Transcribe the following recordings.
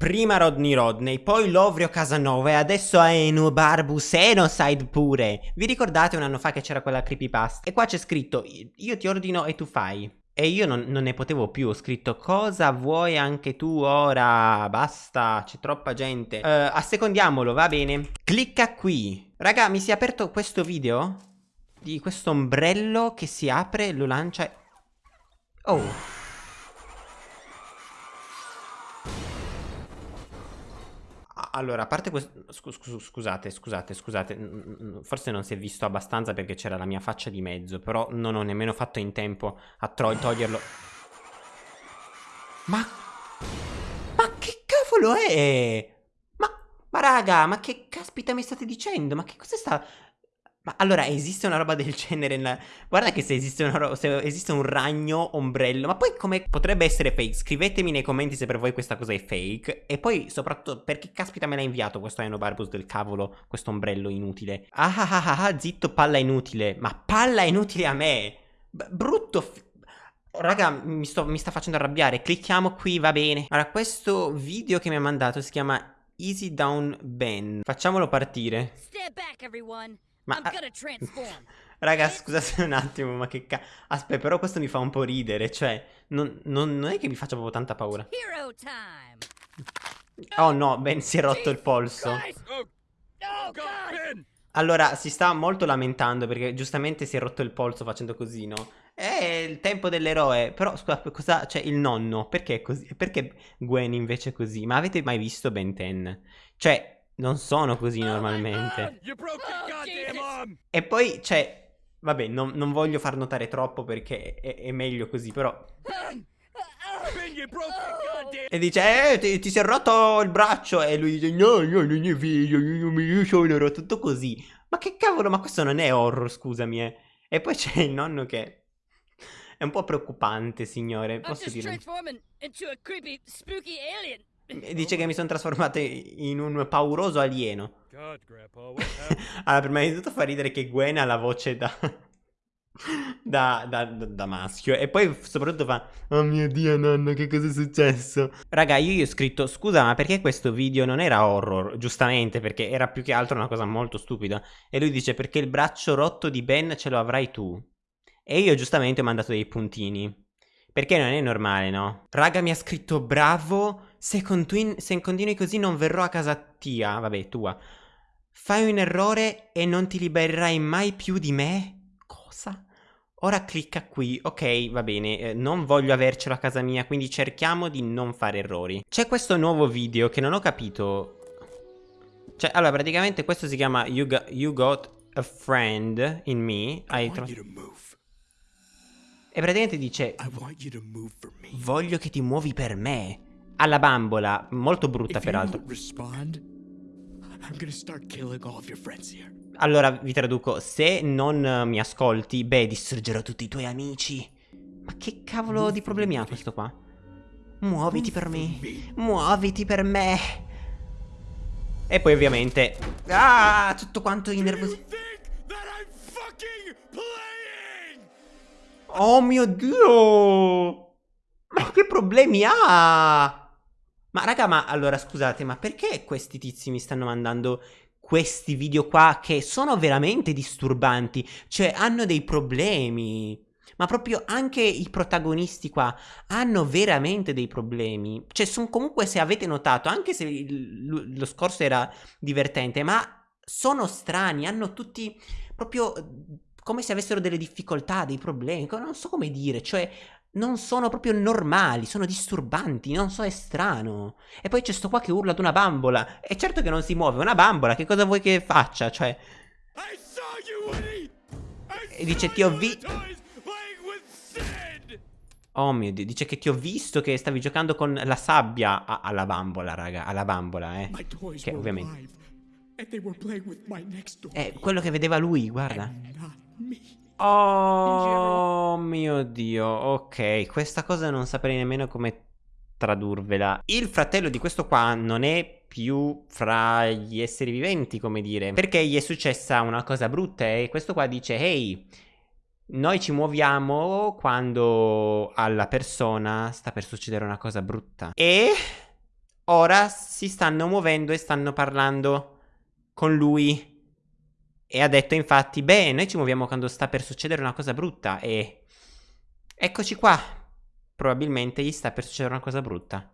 Prima Rodney Rodney, poi Lovrio Casanova e adesso Aenu Barbus Enoside pure. Vi ricordate un anno fa che c'era quella creepypasta? E qua c'è scritto io ti ordino e tu fai. E io non, non, ne potevo più, ho scritto cosa vuoi anche tu ora? Basta, c'è troppa gente. Uh, assecondiamolo, va bene. Clicca qui. Raga, mi si è aperto questo video di questo ombrello che si apre, lo lancia e... Oh. Allora, a parte questo... scusate, scusate, scusate. Forse non si è visto abbastanza perché c'era la mia faccia di mezzo. Però non ho nemmeno fatto in tempo a toglierlo. Ma... Ma che cavolo è? Ma... Ma raga, ma che caspita mi state dicendo? Ma che cosa sta... Ma allora esiste una roba del genere nella... Guarda che se esiste, una se esiste un ragno ombrello Ma poi come potrebbe essere fake? Scrivetemi nei commenti se per voi questa cosa è fake E poi soprattutto perché caspita me l'ha inviato questo Barbus del cavolo Questo ombrello inutile? Ah ah ah ah, ah zitto palla inutile. Ma palla inutile a me! B Brutto Raga, mi, sto, mi sta facendo arrabbiare. Clicchiamo qui, va bene. Allora, questo video che mi ha mandato si chiama Easy Down Ben. Facciamolo partire. Step back everyone ma... Raga, scusate un attimo, ma che ca... Aspetta, però questo mi fa un po' ridere, cioè... Non, non, non è che mi faccia proprio tanta paura. Oh no, Ben si è rotto il polso. Oh, allora, si sta molto lamentando perché giustamente si è rotto il polso facendo così, no? È il tempo dell'eroe. Però, scusa, cosa... Cioè, il nonno, perché è così? Perché Gwen invece è così? Ma avete mai visto Ben 10? Cioè, non sono così oh normalmente. Oh, e poi, cioè, vabbè, non, non, voglio far notare troppo perché è, è meglio così, però... E dice, eh, ti, ti, si è rotto il braccio. E lui dice, no, no, non è vero, io sono rotto. Tutto così. Ma che cavolo, ma questo non è horror, scusami, eh. E poi c'è il nonno che... È un po' preoccupante, signore, posso dire. Dice che mi sono trasformato in un pauroso alieno. allora, prima di tutto fa ridere che Gwen ha la voce da... Da, da, da, da, maschio e poi soprattutto fa oh mio dio nonno che cosa è successo? Raga io gli ho scritto scusa ma perché questo video non era horror? Giustamente perché era più che altro una cosa molto stupida. E lui dice perché il braccio rotto di Ben ce lo avrai tu. E io giustamente ho mandato dei puntini. Perché non è normale no? Raga mi ha scritto bravo se, se continui così non verrò a casa tia, vabbè, tua. Fai un errore e non ti libererai mai più di me? Cosa? Ora clicca qui, ok, va bene, eh, non voglio avercelo a casa mia, quindi cerchiamo di non fare errori. C'è questo nuovo video che non ho capito. Cioè, allora, praticamente questo si chiama You Got, you got a Friend in Me. Hai e praticamente dice Voglio che ti muovi per me alla bambola, molto brutta peraltro. Allora vi traduco, se non mi ascolti, beh, distruggerò tutti i tuoi amici. Ma che cavolo di problemi ha questo qua? Muoviti per me, muoviti per me. E poi ovviamente... Ah, tutto quanto i nervosi... Oh mio Dio! Ma che problemi ha? Ma raga, ma allora scusate, ma perché questi tizi mi stanno mandando questi video qua che sono veramente disturbanti? Cioè, hanno dei problemi. Ma proprio anche i protagonisti qua hanno veramente dei problemi. Cioè, sono comunque, se avete notato, anche se lo scorso era divertente, ma sono strani, hanno tutti proprio come se avessero delle difficoltà, dei problemi, non so come dire, cioè non sono proprio normali, sono disturbanti, non so, è strano. E poi c'è sto qua che urla ad una bambola. E certo che non si muove, una bambola, che cosa vuoi che faccia? Cioè... E dice ti ho visto... Oh mio Dio, dice che ti ho visto che stavi giocando con la sabbia a alla bambola, raga, alla bambola, eh. Che ovviamente... È quello che vedeva lui, guarda. Oh mio dio, ok, questa cosa non saprei nemmeno come tradurvela. Il fratello di questo qua non è più fra gli esseri viventi, come dire, perché gli è successa una cosa brutta e questo qua dice, ehi, noi ci muoviamo quando alla persona sta per succedere una cosa brutta. E... ora si stanno muovendo e stanno parlando con lui. E ha detto infatti, beh, noi ci muoviamo quando sta per succedere una cosa brutta e... Eccoci qua. Probabilmente gli sta per succedere una cosa brutta.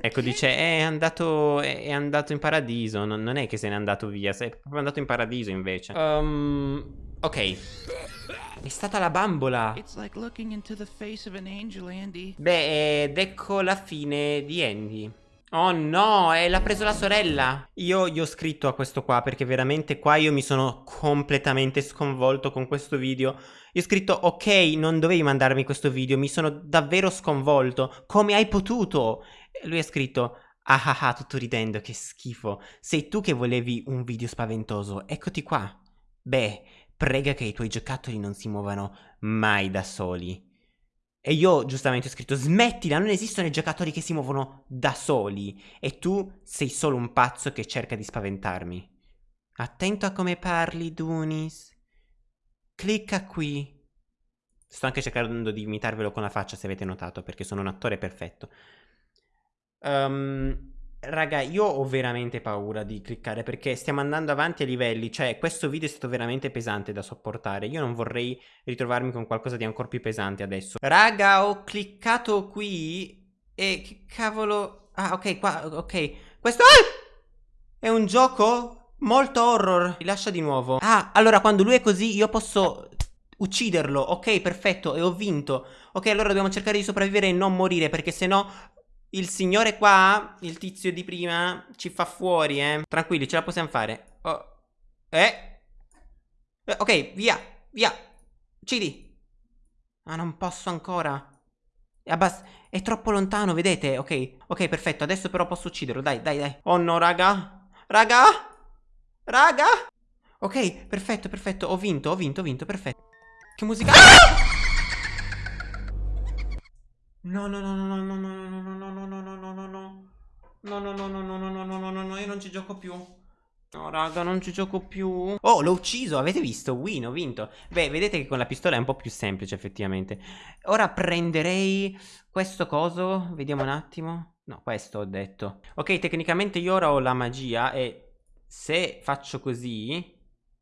Ecco, dice, è andato, è andato in paradiso, non, non, è che se n'è andato via, è proprio andato in paradiso invece. Um, ok. È stata la bambola. Beh, ed ecco la fine di Andy. Oh no, eh, l'ha preso la sorella. Io gli ho scritto a questo qua perché veramente qua io mi sono completamente sconvolto con questo video. Gli ho scritto, ok, non dovevi mandarmi questo video, mi sono davvero sconvolto. Come hai potuto? Lui ha scritto, ah ah ah, tutto ridendo, che schifo. Sei tu che volevi un video spaventoso, eccoti qua. Beh, prega che i tuoi giocattoli non si muovano mai da soli. E io giustamente ho scritto, smettila, non esistono i giocattoli che si muovono da soli. E tu sei solo un pazzo che cerca di spaventarmi. Attento a come parli, Dunis. Clicca qui. Sto anche cercando di imitarvelo con la faccia, se avete notato, perché sono un attore perfetto. Um, raga, io ho veramente paura di cliccare, perché stiamo andando avanti a livelli. Cioè, questo video è stato veramente pesante da sopportare. Io non vorrei ritrovarmi con qualcosa di ancora più pesante adesso. Raga, ho cliccato qui e che cavolo... Ah, ok, qua, ok. Questo... Ah! È un gioco? Molto horror. Rilascia di nuovo. Ah, allora quando lui è così io posso ucciderlo. Ok, perfetto. E ho vinto. Ok, allora dobbiamo cercare di sopravvivere e non morire perché sennò il signore qua, il tizio di prima, ci fa fuori, eh. Tranquilli, ce la possiamo fare. Oh. Eh. eh. Ok, via, via. Uccidi. Ma non posso ancora. È, è troppo lontano, vedete? Ok, ok, perfetto. Adesso però posso ucciderlo. Dai, dai, dai. Oh no, raga. Raga. Raga. Ok, perfetto, perfetto. Ho vinto, ho vinto, ho vinto, perfetto. Che musica... Ah! No, no, no, no, no, no, no. Ci gioco più. No, raga, non ci gioco più. Oh, l'ho ucciso, avete visto? Win, ho vinto. Beh, vedete che con la pistola è un po' più semplice, effettivamente. Ora prenderei questo coso. Vediamo un attimo. No, questo ho detto. Ok, tecnicamente io ora ho la magia e se faccio così,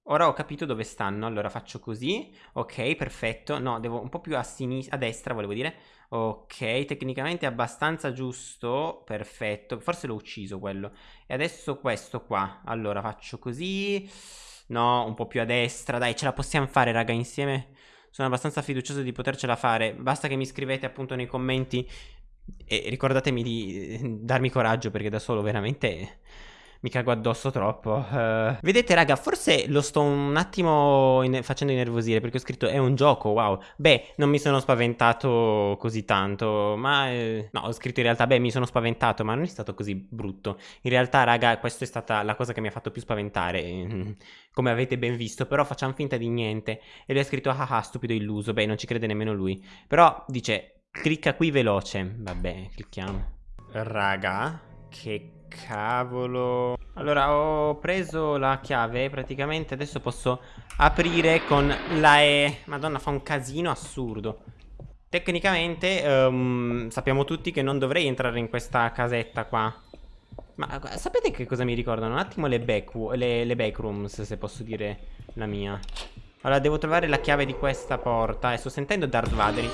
ora ho capito dove stanno, allora faccio così, ok, perfetto, no, devo un po' più a sinistra, a destra volevo dire, ok, tecnicamente è abbastanza giusto, perfetto, forse l'ho ucciso quello, e adesso questo qua, allora faccio così, no, un po' più a destra, dai, ce la possiamo fare raga insieme, sono abbastanza fiducioso di potercela fare, basta che mi scrivete appunto nei commenti. E ricordatemi di darmi coraggio perché da solo veramente mi cago addosso troppo. Uh, vedete, raga, forse lo sto un attimo in facendo innervosire perché ho scritto è un gioco, wow. Beh, non mi sono spaventato così tanto, ma... Eh, no, ho scritto in realtà, beh, mi sono spaventato, ma non è stato così brutto. In realtà, raga, questa è stata la cosa che mi ha fatto più spaventare, come avete ben visto, però facciamo finta di niente. E lui ha scritto, ah ah, stupido illuso, beh, non ci crede nemmeno lui. Però, dice, clicca qui veloce. Vabbè, clicchiamo. Raga, che cavolo Allora ho preso la chiave Praticamente adesso posso aprire con la E Madonna fa un casino assurdo Tecnicamente um, sappiamo tutti che non dovrei entrare in questa casetta qua Ma sapete che cosa mi ricordano? Un attimo le, back, le, le backrooms se posso dire la mia Allora devo trovare la chiave di questa porta E sto sentendo Darth Vader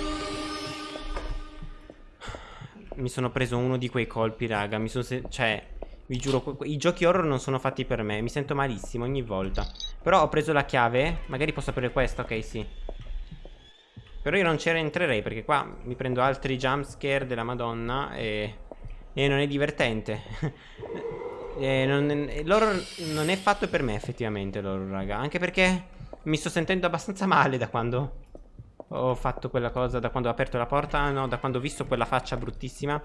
mi sono preso uno di quei colpi, raga. Mi sono... Cioè, vi giuro, i giochi horror non sono fatti per me. Mi sento malissimo ogni volta. Però ho preso la chiave. Magari posso aprire questa, ok, sì. Però io non ci entrerei perché qua mi prendo altri jumpscare della madonna e... E non è divertente. l'horror non è fatto per me effettivamente l'horror, raga. Anche perché mi sto sentendo abbastanza male da quando ho fatto quella cosa, da quando ho aperto la porta. No, da quando ho visto quella faccia bruttissima.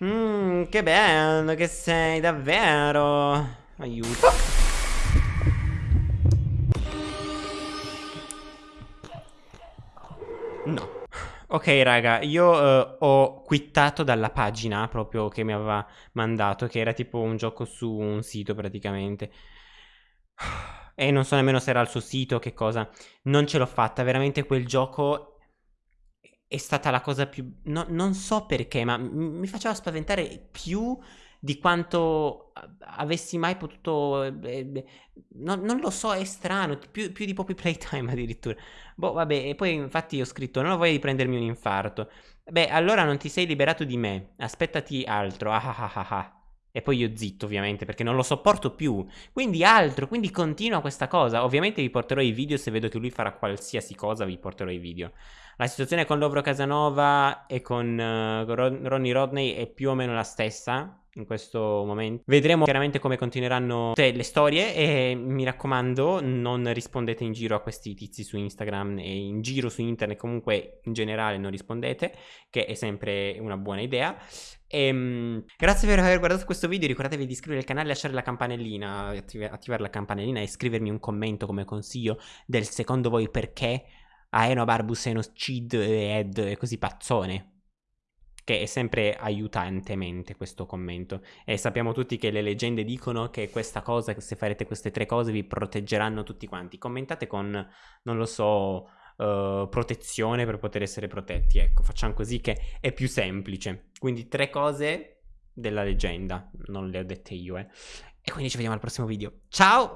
Mmm, che bello che sei, davvero. Aiuto. No. Ok raga, io uh, ho quittato dalla pagina proprio che mi aveva mandato, che era tipo un gioco su un sito praticamente. E non so nemmeno se era il suo sito o che cosa. Non ce l'ho fatta, veramente quel gioco è stata la cosa più... No, non so perché, ma mi faceva spaventare più di quanto avessi mai potuto... Eh, no, non lo so, è strano, più, più, di Poppy Playtime addirittura. Boh, vabbè, e poi infatti ho scritto, non ho voglia di prendermi un infarto. Beh, allora non ti sei liberato di me, aspettati altro, ah ah ah ah. ah. E poi io zitto ovviamente perché non lo sopporto più Quindi altro, quindi continua questa cosa Ovviamente vi porterò i video se vedo che lui farà qualsiasi cosa vi porterò i video La situazione con Lovro Casanova e con uh, Ronnie Rodney è più o meno la stessa in questo momento. Vedremo chiaramente come continueranno le storie e mi raccomando non rispondete in giro a questi tizi su Instagram e in giro su internet comunque in generale non rispondete che è sempre una buona idea. E, ehm, grazie per aver guardato questo video, ricordatevi di iscrivervi al canale, lasciare la campanellina, attiv attivare la campanellina e scrivermi un commento come consiglio del secondo voi perché Aeno Barbus Enos Cid Ed è così pazzone che è sempre aiutantemente questo commento. E sappiamo tutti che le leggende dicono che questa cosa, che se farete queste tre cose vi proteggeranno tutti quanti. Commentate con, non lo so, uh, protezione per poter essere protetti. Ecco, facciamo così che è più semplice. Quindi tre cose della leggenda, non le ho dette io, eh. E quindi ci vediamo al prossimo video. Ciao!